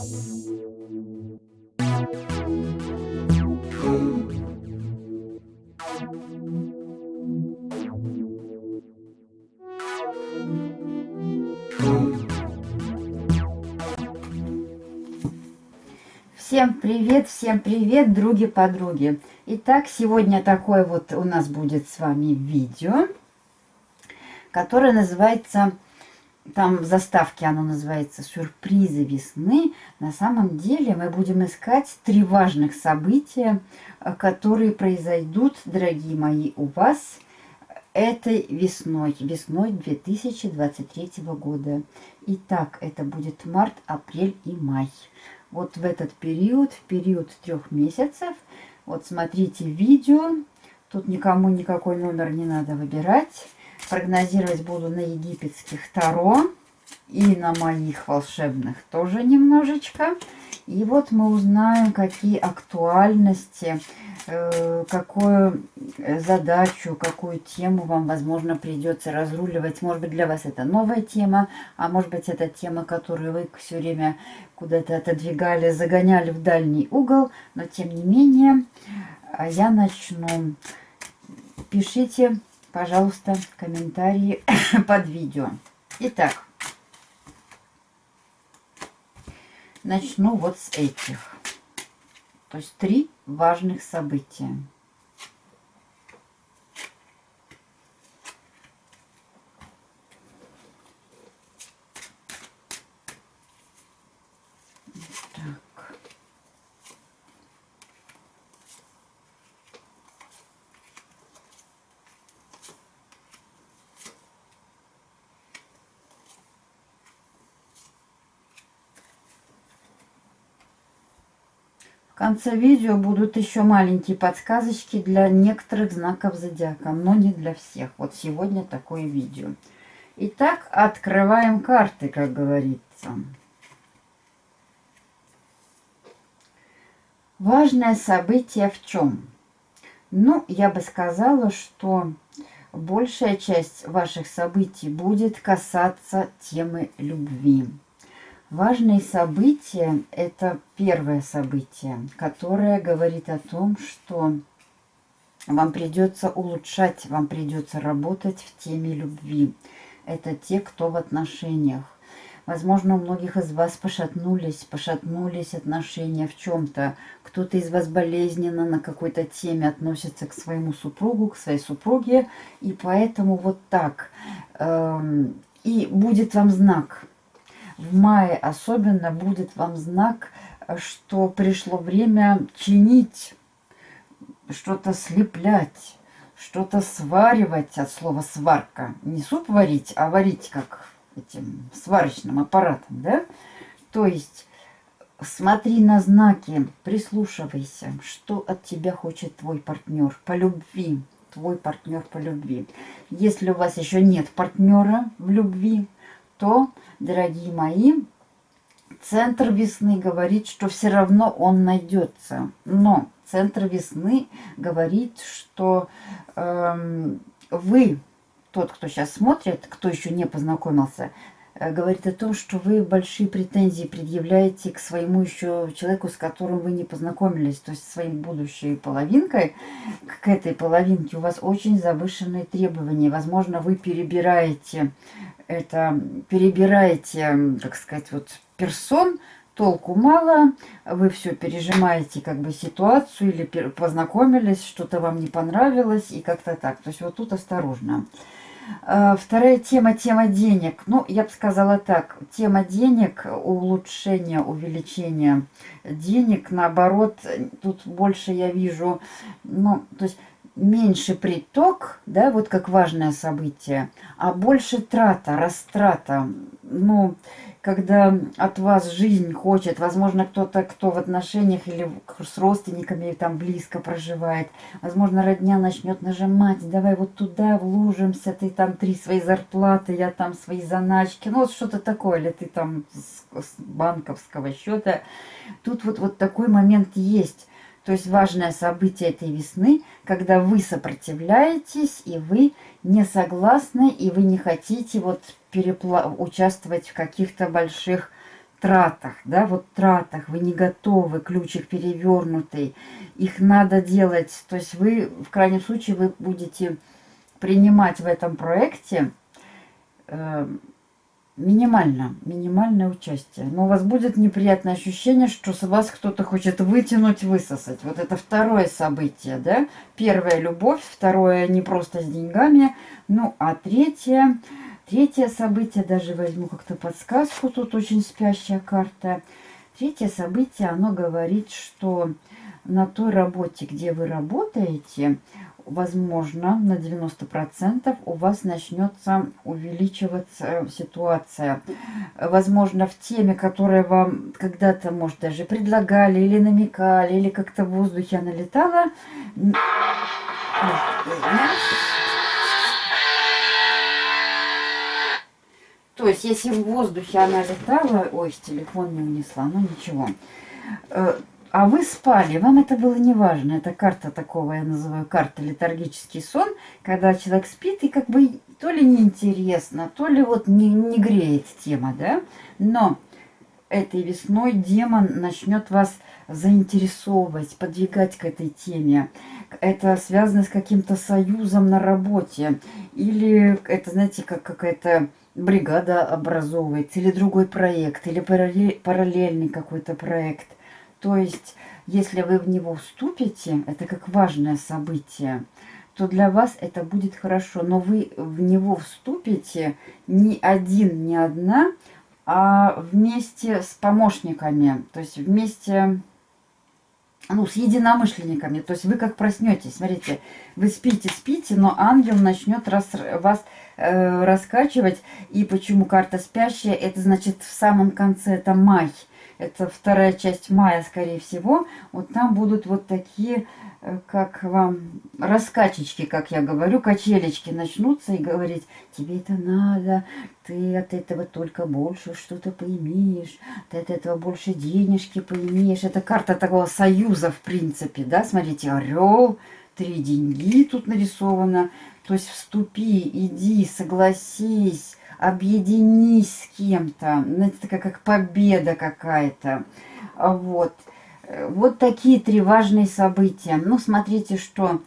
Всем привет, всем привет, други-подруги. Итак, сегодня такое вот у нас будет с вами видео, которое называется, там в заставке оно называется «Сюрпризы весны». На самом деле мы будем искать три важных события, которые произойдут, дорогие мои, у вас этой весной, весной 2023 года. Итак, это будет март, апрель и май вот в этот период, в период трех месяцев. Вот смотрите видео. Тут никому никакой номер не надо выбирать. Прогнозировать буду на египетских Таро и на моих волшебных тоже немножечко. И вот мы узнаем, какие актуальности, э, какую задачу, какую тему вам, возможно, придется разруливать. Может быть, для вас это новая тема, а может быть, это тема, которую вы все время куда-то отодвигали, загоняли в дальний угол. Но, тем не менее, я начну. Пишите, пожалуйста, комментарии под видео. Итак, Начну вот с этих. То есть три важных события. Конце видео будут еще маленькие подсказочки для некоторых знаков зодиака, но не для всех. Вот сегодня такое видео. Итак, открываем карты, как говорится. Важное событие в чем? Ну, я бы сказала, что большая часть ваших событий будет касаться темы любви. Важные события – это первое событие, которое говорит о том, что вам придется улучшать, вам придется работать в теме любви. Это те, кто в отношениях. Возможно, у многих из вас пошатнулись, пошатнулись отношения в чем-то. Кто-то из вас болезненно на какой-то теме относится к своему супругу, к своей супруге. И поэтому вот так. Эм, и будет вам знак – в мае особенно будет вам знак, что пришло время чинить, что-то слеплять, что-то сваривать от слова сварка. Не суп варить, а варить как этим сварочным аппаратом, да? То есть смотри на знаки, прислушивайся, что от тебя хочет твой партнер по любви, твой партнер по любви. Если у вас еще нет партнера в любви, то, дорогие мои, центр весны говорит, что все равно он найдется. Но центр весны говорит, что э, вы, тот, кто сейчас смотрит, кто еще не познакомился, говорит о том, что вы большие претензии предъявляете к своему еще человеку, с которым вы не познакомились, то есть своим будущей половинкой. К этой половинке у вас очень завышенные требования. Возможно, вы перебираете это перебираете, как сказать, вот персон, толку мало, вы все пережимаете как бы ситуацию или познакомились, что-то вам не понравилось и как-то так. То есть вот тут осторожно. Вторая тема, тема денег. Ну, я бы сказала так, тема денег, улучшение, увеличение денег, наоборот, тут больше я вижу, ну, то есть меньше приток, да, вот как важное событие, а больше трата, растрата. Ну, когда от вас жизнь хочет, возможно, кто-то, кто в отношениях или с родственниками там близко проживает, возможно, родня начнет нажимать, давай вот туда вложимся, ты там три свои зарплаты, я там свои заначки, ну вот что-то такое, или ты там с, банковского счета. Тут вот, вот такой момент есть. То есть важное событие этой весны, когда вы сопротивляетесь, и вы не согласны, и вы не хотите вот участвовать в каких-то больших тратах, да, вот тратах, вы не готовы, ключик перевернутый, их надо делать, то есть вы, в крайнем случае, вы будете принимать в этом проекте э, минимально, минимальное участие. Но у вас будет неприятное ощущение, что с вас кто-то хочет вытянуть, высосать. Вот это второе событие, да. Первое – любовь, второе – не просто с деньгами, ну, а третье – Третье событие, даже возьму как-то подсказку, тут очень спящая карта. Третье событие, оно говорит, что на той работе, где вы работаете, возможно, на 90% у вас начнется увеличиваться ситуация. Возможно, в теме, которая вам когда-то, может, даже предлагали или намекали, или как-то в воздухе она летала, То есть, если в воздухе она летала, ой, телефон не унесла, ну ничего. А вы спали, вам это было не важно. Это карта такого, я называю карта летаргический сон, когда человек спит и как бы то ли неинтересно, то ли вот не, не греет тема, да? Но этой весной демон начнет вас заинтересовывать, подвигать к этой теме. Это связано с каким-то союзом на работе. Или это, знаете, как какая-то бригада образовывается, или другой проект, или параллельный какой-то проект. То есть, если вы в него вступите, это как важное событие, то для вас это будет хорошо. Но вы в него вступите не один, не одна, а вместе с помощниками. То есть вместе ну, с единомышленниками. То есть вы как проснетесь, смотрите, вы спите, спите, но ангел начнет рас, вас э, раскачивать. И почему карта спящая? Это значит в самом конце, это май. Это вторая часть мая, скорее всего. Вот там будут вот такие Э, как вам раскачечки, как я говорю, качелечки начнутся и говорить, тебе это надо, ты от этого только больше что-то поимеешь, ты от этого больше денежки поимеешь. Это карта такого союза, в принципе, да, смотрите, орел, три деньги тут нарисовано. То есть вступи, иди, согласись, объединись с кем-то. Знаете, такая как победа какая-то. Вот. Вот такие три важные события. Ну, смотрите, что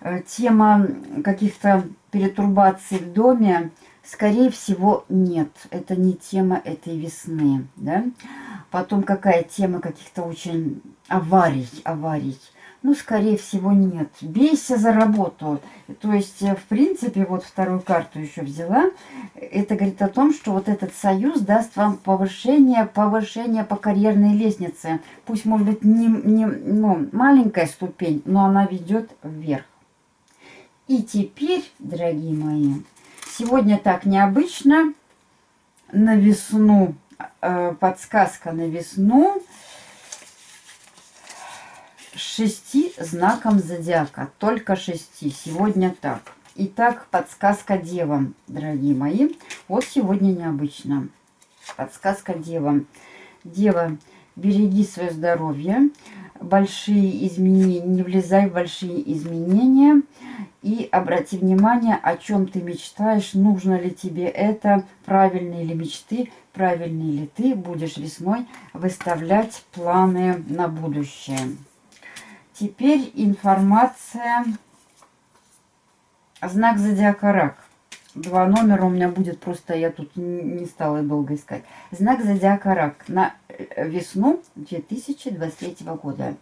э, тема каких-то перетурбаций в доме, скорее всего, нет. Это не тема этой весны, да. Потом какая тема каких-то очень аварий, аварий. Ну, скорее всего, нет. Бейся за работу. То есть, э, в принципе, вот вторую карту еще взяла. Это говорит о том, что вот этот союз даст вам повышение, повышение по карьерной лестнице. Пусть, может быть, не, не ну, маленькая ступень, но она ведет вверх. И теперь, дорогие мои, сегодня так необычно. На весну, э, подсказка на весну – шести знаком зодиака. Только шести. Сегодня так. Итак, подсказка девам, дорогие мои. Вот сегодня необычно. Подсказка девам. Дева, береги свое здоровье. Большие изменения, не влезай в большие изменения. И обрати внимание, о чем ты мечтаешь, нужно ли тебе это, правильные ли мечты, правильные ли ты будешь весной выставлять планы на будущее. Теперь информация. Знак зодиака рак. Два номера у меня будет, просто я тут не стала долго искать. Знак зодиака рак на э, весну 2023 года.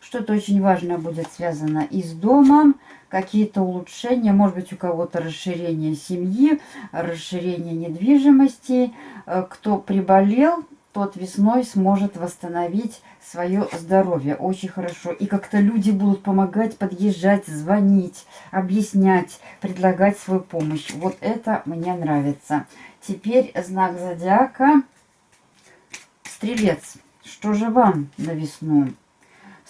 Что-то очень важное будет связано и с домом, какие-то улучшения, может быть у кого-то расширение семьи, расширение недвижимости. Э, кто приболел, тот весной сможет восстановить свое здоровье. Очень хорошо. И как-то люди будут помогать, подъезжать, звонить, объяснять, предлагать свою помощь. Вот это мне нравится. Теперь знак зодиака. Стрелец. Что же вам на весну?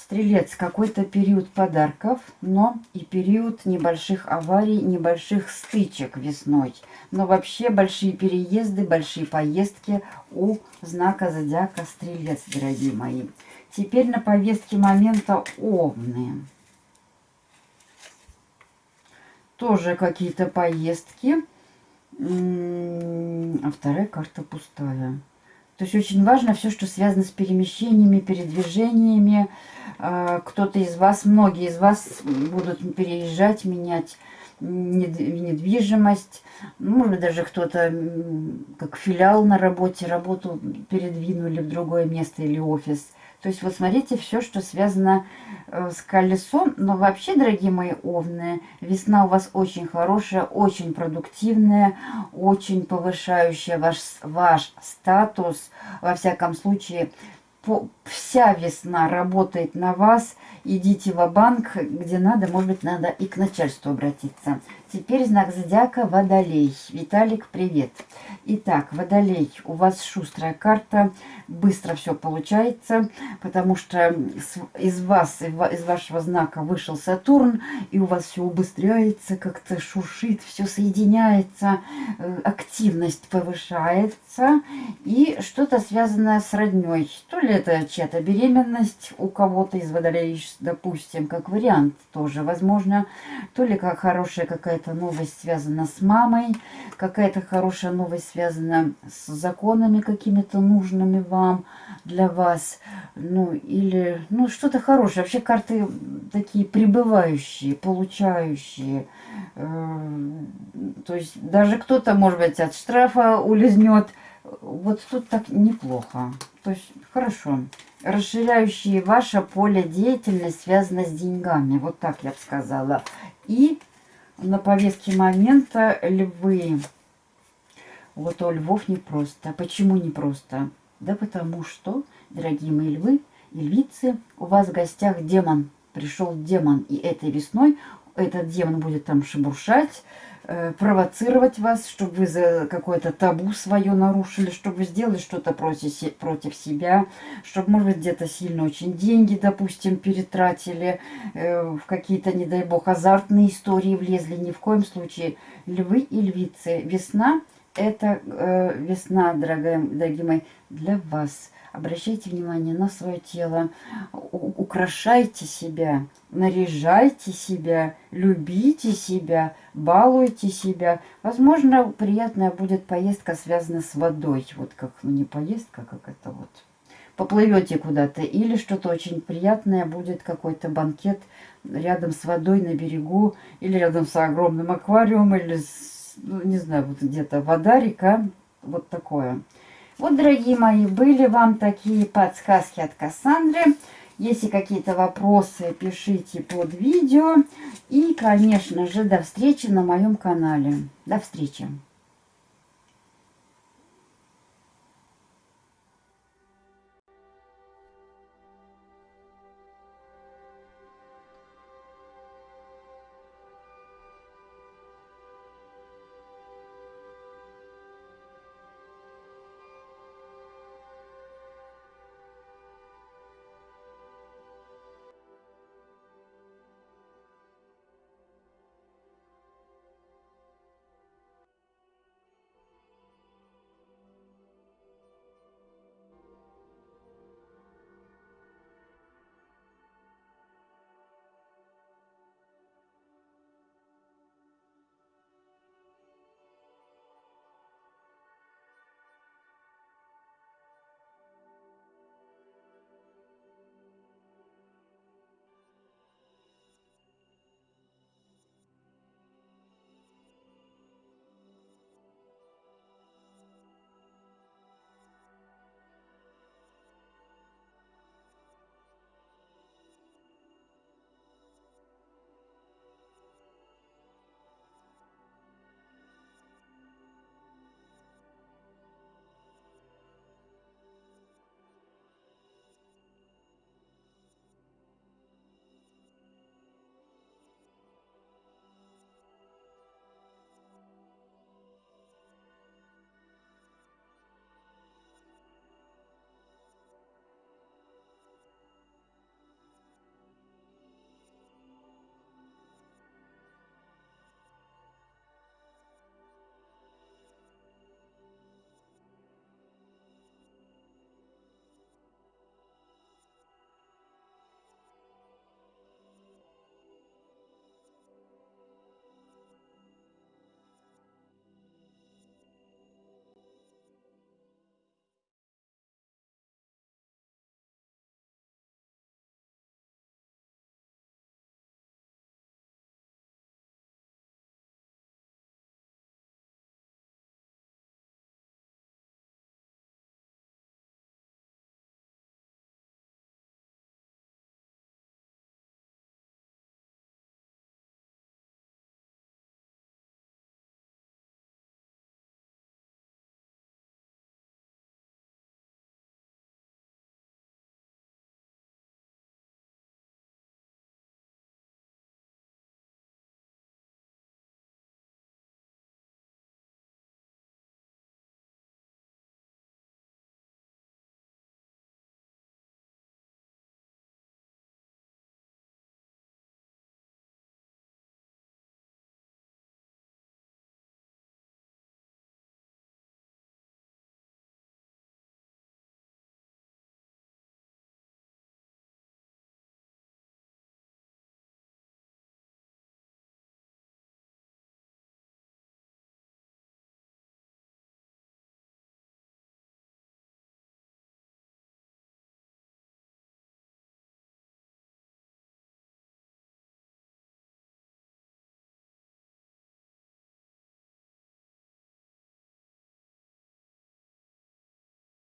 Стрелец, какой-то период подарков, но и период небольших аварий, небольших стычек весной. Но вообще большие переезды, большие поездки у знака зодиака Стрелец, дорогие мои. Теперь на повестке момента Овны. Тоже какие-то поездки. А вторая карта пустая. То есть очень важно все, что связано с перемещениями, передвижениями. А, кто-то из вас, многие из вас будут переезжать, менять недвижимость. Может быть, даже кто-то как филиал на работе, работу передвинули в другое место или офис. То есть вот смотрите, все, что связано э, с колесом. Но вообще, дорогие мои овны, весна у вас очень хорошая, очень продуктивная, очень повышающая ваш, ваш статус. Во всяком случае, по, вся весна работает на вас. Идите в банк где надо, может быть, надо и к начальству обратиться. Теперь знак зодиака Водолей. Виталик, привет. Итак, Водолей, у вас шустрая карта, быстро все получается, потому что из вас, из вашего знака вышел Сатурн, и у вас все убыстряется, как-то шуршит, все соединяется, э, активность повышается, и что-то связанное с родней. То ли это чья-то беременность у кого-то из Водолеев, допустим, как вариант тоже возможно, то ли как хорошая какая-то новость связана с мамой, какая-то хорошая новость связана с законами какими-то нужными вам, для вас, ну, или, ну, что-то хорошее. Вообще карты такие прибывающие, получающие, э, то есть даже кто-то, может быть, от штрафа улизнет, вот тут так неплохо. То есть хорошо. Расширяющие ваше поле деятельности связано с деньгами. Вот так я бы сказала. И на повестке момента львы. Вот у львов непросто. Почему непросто? Да потому что, дорогие мои львы и львицы, у вас в гостях демон. Пришел демон. И этой весной этот демон будет там шебуршать, провоцировать вас, чтобы вы за какое-то табу свое нарушили, чтобы вы сделали что-то против, против себя, чтобы, может быть, где-то сильно очень деньги, допустим, перетратили, э, в какие-то, не дай бог, азартные истории влезли. Ни в коем случае. Львы и львицы. Весна – это э, весна, дорогая, дорогие мои, для вас – Обращайте внимание на свое тело, украшайте себя, наряжайте себя, любите себя, балуйте себя. Возможно, приятная будет поездка, связанная с водой. Вот как, ну не поездка, как это вот. Поплывете куда-то. Или что-то очень приятное будет, какой-то банкет рядом с водой на берегу. Или рядом с огромным аквариумом. Или, с, ну, не знаю, вот где-то вода, река. Вот такое. Вот, дорогие мои, были вам такие подсказки от Кассандры. Если какие-то вопросы, пишите под видео. И, конечно же, до встречи на моем канале. До встречи!